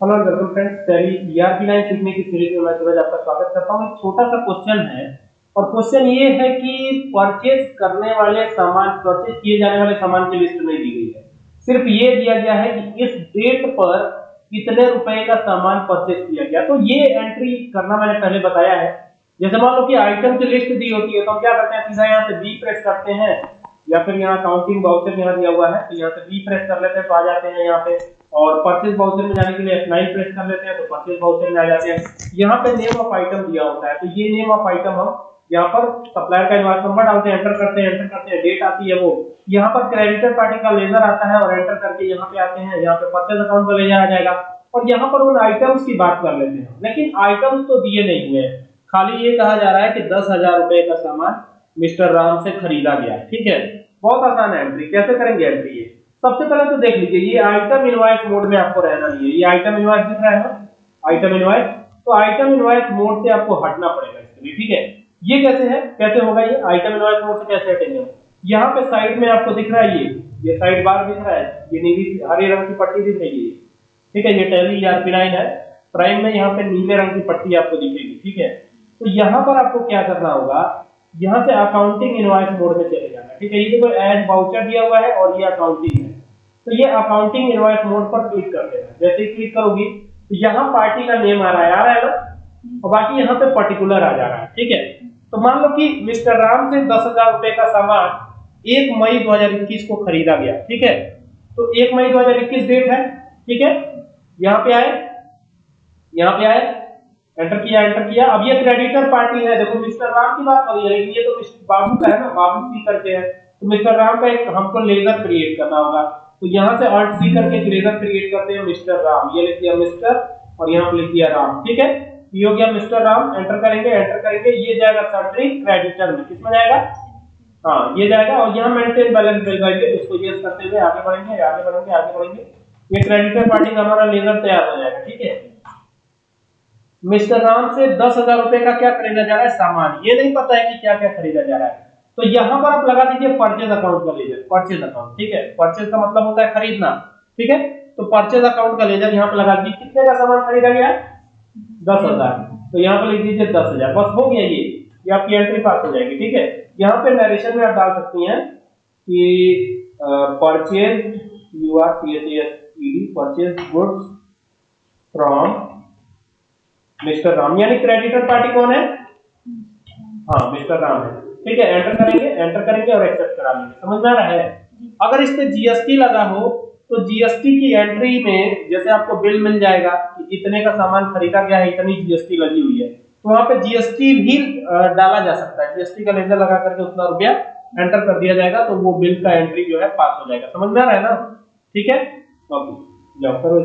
Hello welcome friends Tally ERP nine सीखने की series में मैं सूरज आपका स्वागत करता हूँ। एक छोटा सा क्वेश्चन है, और क्वेश्चन ये है कि परचेज करने वाले सामान परचेज किए जाने वाले सामान की लिस्ट नहीं दी गई है। सिर्फ़ ये दिया गया है कि इस डेट पर कितने रुपए का सामान परचेज किया गया। तो ये एंट्री करना मैंने पहले बताया है। जैसे मान लो कि आइटम की लिस्ट दी होती है तो हम क्या करते हैं? सीधा यहाँ से बी प्रेस करते हैं, या फिर यहाँ काउंटिंग बाउचर यहाँ दिया हुआ है तो यहाँ से बी प्रेस कर लेते हैं तो आ जाते हैं यहाँ पे। और परचेज बाउचर में जाने के लिए F9 प्रेस कर लेते हैं तो परचेज बाउचर में आ जाते हैं। यहाँ पे नेम ऑफ़ आइटम दिया होता है तो ये नेम ऑफ़ आइटम हम यहाँ पर सप्लायर का इनवॉइस नंबर डालते हैं एंटर करते हैं एंटर करते हैं डेट आती है वो। यहाँ पर क्रेडिटर पार्टी का लेजर आता है और एंटर करके यहाँ पे आते हैं, यहाँ पे परचेज अकाउंट का लेजर आ जाएगा। और यहाँ पर उन आइटम्स की बात कर लेते हैं। लेकिन आइटम्स तो दिए नहीं हुए हैं। खाली ये कहा जा रहा है कि दस हज़ार रुपए का सामान मिस्टर राम से खरीदा गया। ठीक है? बहुत आसान है एंट्री कैसे करेंगे एंट्री ये? सबसे पहले तो देख लीजिए, ये आइटम इनवॉइस मोड में आपको रहना नहीं है। ये आइटम इनवॉइस दिख रहा है ना? आइटम इनवॉइस तो आइटम इनवॉइस मोड से आपको हटना पड़ेगा इसके लिए, ठीक है? ये कैसे है? कैसे होगा ये? आइटम इनवॉइस मोड से कैसे हटेंगे यहाँ पे साइड में आपको दिख रहा है ये। ये साइड बार दिख रहा है। ये नीली हरे रंग की पट्टी दिख रही है। ठीक है, ये टैली ईआरपी लाइन है। प्राइम में यहाँ पे नीले रंग की पट्टी आपको दिखेगी, ठीक है? तो यहाँ पर आपको क्या करना होगा? यहाँ से अकाउंटिंग इनवॉइस मोड में चले जाना ठीक है? ये देखो एज वाउचर दिया हुआ है और ये अकाउंटिंग है। तो ये अकाउंटिंग इनवॉइस मोड पर क्लिक कर देना। जैसे ही क्लिक करोगी तो यहाँ पार्टी का नेम आ रहा है, आ रहा है ना? और बाकी यहाँ पे पर्टिकुलर आ जा रहा है, ठीक है? तो मान लो कि मिस्टर राम से दस हज़ार रुपए का सामान एक मई 2021 को खरीदा गया, ठीक है? तो एक मई 2021 डेट है, ठीक है? यहाँ पे आए, यहाँ पे आए एंटर किया एंटर किया। अब ये क्रेडिटर पार्टी है। देखो, मिस्टर राम की बात करिए लेकिन ये तो बाबू का है ना, बाबू सी करके है। तो मिस्टर राम का एक हमको लेजर क्रिएट करना होगा। तो यहाँ से अल्ट सी करके ग्रेजर क्रिएट करते हैं मिस्टर राम। ये लिख दिया मिस्टर और यहाँ पे लिख दिया राम। ठीक है? ये हो गया मिस्टर राम। एंटर करेंगे एंटर करेंगे। ये जाएगा सट्री क्रेडिटर में। किसमें जाएगा? हाँ ये जाएगा और यहाँ मेंटेन बैलेंस मिल जाएँगे इसको ये करते हुए आगे बढ़ेंगे आगे बढ़ेंगे आगे बढ़ेंगे। ये क्रेडिटर पार्टी का हमारा लेजर तैयार हो जाएगा। ठीक है? मिस्टर राम से दस हज़ार रुपए का क्या खरीदा जा रहा है? सामान। ये नहीं पता है कि क्या क्या खरीदा जा रहा है। तो यहाँ पर आप लगा दीजिए परचेज अकाउंट का लेजर परचेज अकाउंट ठीक है? परचेज का मतलब होता है खरीदना, ठीक है? तो परचेज अकाउंट का लेजर यहाँ पर लगा दीजिए, कितने का सामान खरीदा गया? दस हज़ार। तो यहाँ पर लिख दीजिए दस हज़ार। बस हो गया ये आपकी एंट्री पास हो जाएगी, ठीक है? यहाँ पे नरेशन में आप डाल सकती हैं कि purchase U R P H S E D purchase goods from mister Ram यानी क्रेडिटर पार्टी कौन है? हाँ मिस्टर राम है। ठीक है एंटर करेंगे एंटर करेंगे और एक्सेप्ट करा लेंगे। समझ में आ रहा है? अगर इस पे जीएसटी लगा हो तो जीएसटी की एंट्री में जैसे आपको बिल मिल जाएगा कि इतने का सामान खरीदा गया है, इतनी जीएसटी लगी हुई है तो वहाँ पे जीएसटी भी डाला जा सकता है। जीएसटी का लेजर लगा करके उतना रुपया एंटर कर दिया जाएगा तो वो बिल का एंट्री जो है पास हो जाएगा। समझ में आ रहा है ना? ठीक है? ओके जाओ, करो